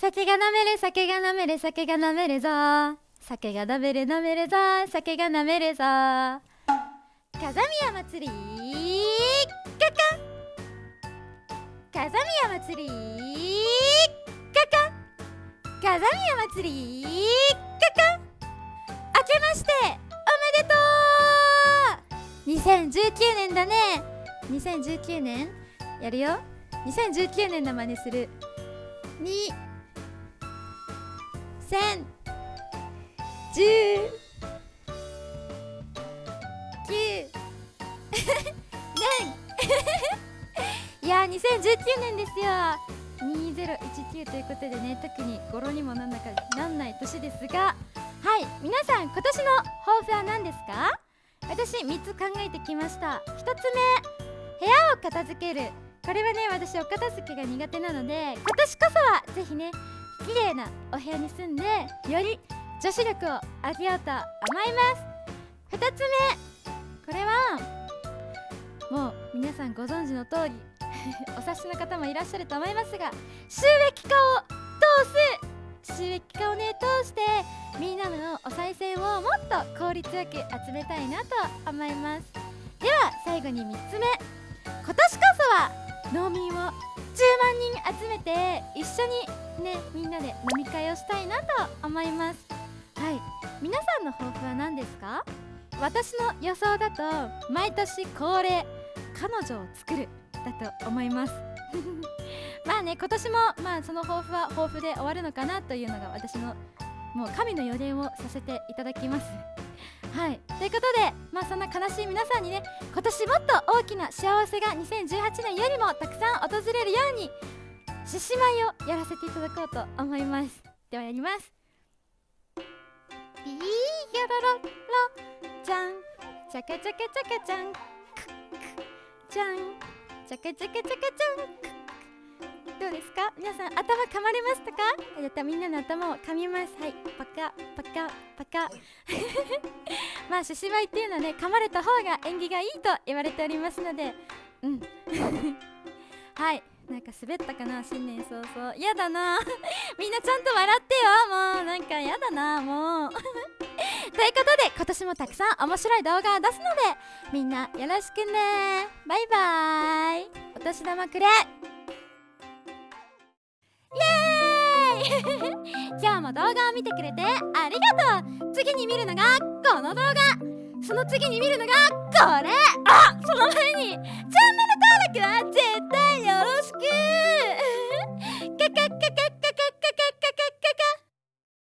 酒が飲める酒が飲める酒が飲めるぞ。酒が飲める飲めるぞ。酒が飲めるぞ。風宮祭りカカ風宮祭りカカ風宮祭りカカ明けましておめでとう。2019年だね。2019年やるよ。2019年の真似する。2 千十九。年い。や2019年ですよ。2019ということでね特に語呂にもなんだかなんない年ですが。はい。皆さん今年の抱負は何ですか？私3つ考えてきました。1つ目。部屋を片付ける。これはね私お片付けが苦手なので今年こそはぜひね綺麗なお部屋に住んでより女子力を上げようと思います。2つ目これはもう皆さんご存知の通り お察しの方もいらっしゃると思いますが収益化を通す収益化をね通してみんなのお賽銭をもっと効率よく集めたいなと思います。では最後に3つ目。今年こ農民を10万人集めて一緒にねみんなで飲み会をしたいなと思います。はい。皆さんの抱負は何ですか？私の予想だと毎年恒例彼女を作るだと思います。まあね今年もまあその抱負は抱負で終わるのかなというのが私のもう神の予言をさせていただきます。はい。ということでまあそんな悲しい皆さんにね今年もっと大きな幸せが2018年よりもたくさん訪れるように獅子舞をやらせていただこうと思います。ではやります。いいよろろろじゃん。チャカチャカチャカちゃん。じゃん。チャカチャカチャカちゃん。どうですか？皆さん頭噛まれましたか？やったみんなの頭を噛みます。はい。パカパカパカ。まあ獅子舞っていうのはね噛まれた方が縁起がいいと言われておりますので。うん。はい。なんか滑ったかな？新年早々。やだな。みんなちゃんと笑ってよ。もうなんかやだな。もう。ということで今年もたくさん面白い動画を出すのでみんなよろしくね。バイバーイ。お年玉くれも動画を見てくれてありがとう。次に見るのがこの動画。その次に見るのがこれ。あその前にチャンネル登録は絶対よろしく。か か